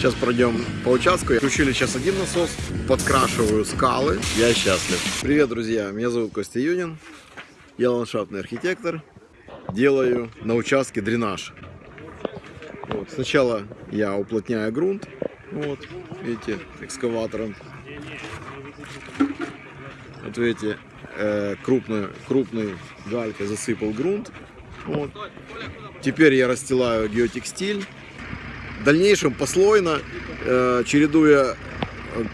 Сейчас пройдем по участку. Включили сейчас один насос, подкрашиваю скалы. Я счастлив. Привет, друзья. Меня зовут Костя Юнин. Я ландшафтный архитектор. Делаю на участке дренаж. Вот. Сначала я уплотняю грунт. Вот, видите, экскаватором. Вот видите, э, крупной, крупной галькой засыпал грунт. Вот. Теперь я расстилаю геотекстиль. В дальнейшем послойно, э, чередуя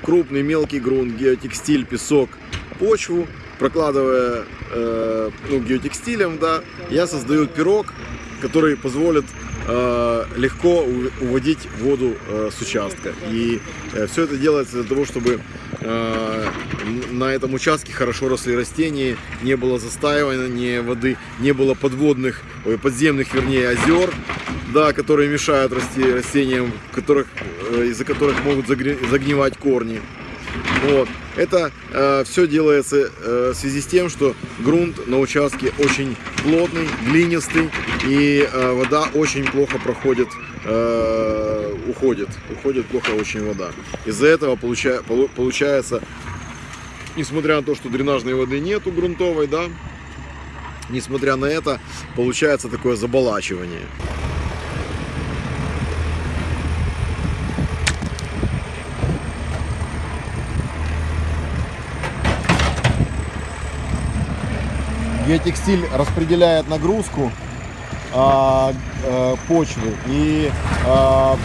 крупный мелкий грунт, геотекстиль, песок, почву, прокладывая э, ну, геотекстилем, да, я создаю пирог, который позволит э, легко уводить воду э, с участка. И э, все это делается для того, чтобы э, на этом участке хорошо росли растения, не было застаивания воды, не было подводных, ой, подземных, вернее, озер, да, которые мешают расти растениям, которых, э, из-за которых могут загнивать корни. Вот. Это э, все делается э, в связи с тем, что грунт на участке очень плотный, глинистый, и э, вода очень плохо проходит, э, уходит, уходит плохо очень вода. Из-за этого получа, получается, несмотря на то, что дренажной воды нету грунтовой, да, несмотря на это, получается такое заболачивание. Геотекстиль распределяет нагрузку а, а, почвы и а,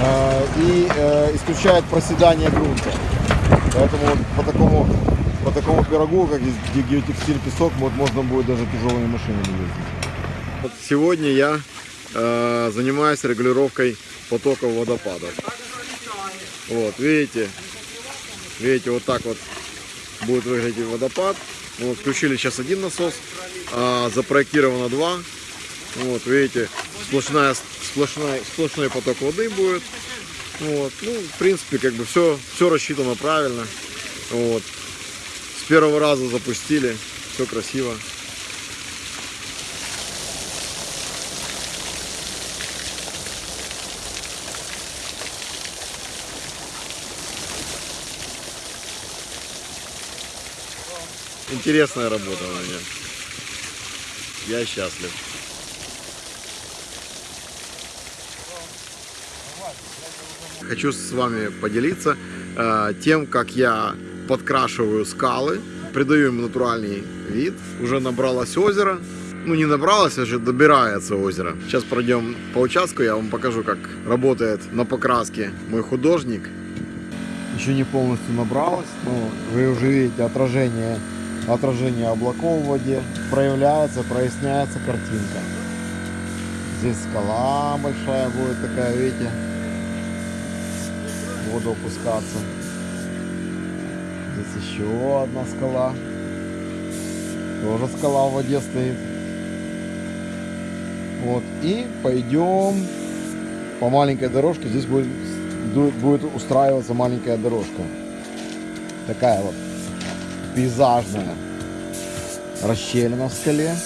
а, и а, исключает проседание грунта. Поэтому вот по такому по такому пирогу, как здесь геотекстиль песок, вот можно будет даже тяжелыми машинами ездить. Сегодня я э, занимаюсь регулировкой потоков водопадов. Вот, видите, видите, вот так вот будет выглядеть водопад. Вот, включили сейчас один насос, а запроектировано два. Вот, видите, сплошная, сплошная, сплошной поток воды будет. Вот, ну, в принципе, как бы все, все рассчитано правильно. Вот. С первого раза запустили, все красиво. Интересная работа у меня. Я счастлив. Хочу с вами поделиться э, тем, как я подкрашиваю скалы, придаю им натуральный вид. Уже набралось озеро. Ну, не набралось, а уже добирается озеро. Сейчас пройдем по участку, я вам покажу, как работает на покраске мой художник. Еще не полностью набралось, но вы уже видите отражение отражение облаков в воде, проявляется, проясняется картинка. Здесь скала большая будет такая, видите, воду опускаться. Здесь еще одна скала. Тоже скала в воде стоит. Вот. И пойдем по маленькой дорожке. Здесь будет, будет устраиваться маленькая дорожка. Такая вот пейзажная расщелина в скале.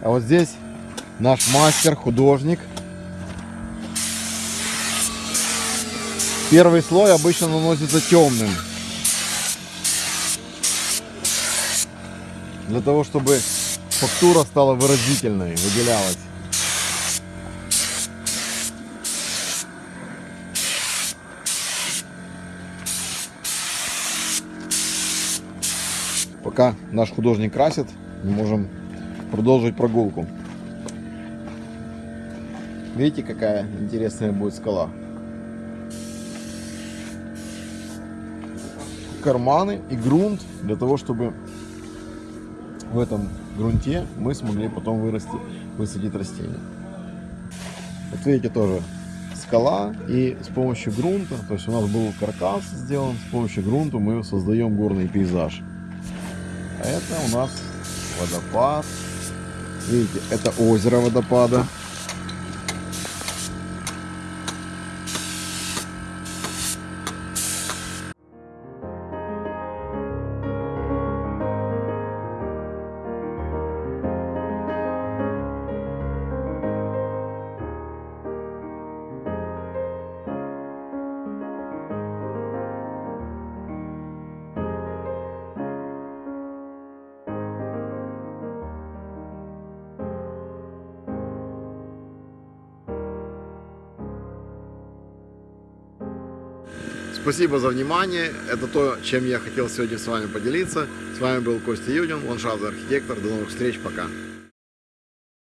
А вот здесь наш мастер, художник. Первый слой обычно наносится темным. Для того, чтобы фактура стала выразительной, выделялась. Пока наш художник красит, мы можем продолжить прогулку. Видите, какая интересная будет скала? Карманы и грунт для того, чтобы в этом грунте мы смогли потом вырасти, высадить растения. Вот видите тоже скала и с помощью грунта, то есть у нас был каркас сделан, с помощью грунта мы создаем горный пейзаж. Это у нас водопад. Видите, это озеро водопада. Спасибо за внимание. Это то, чем я хотел сегодня с вами поделиться. С вами был Костя Юдин, ландшафтный архитектор. До новых встреч. Пока.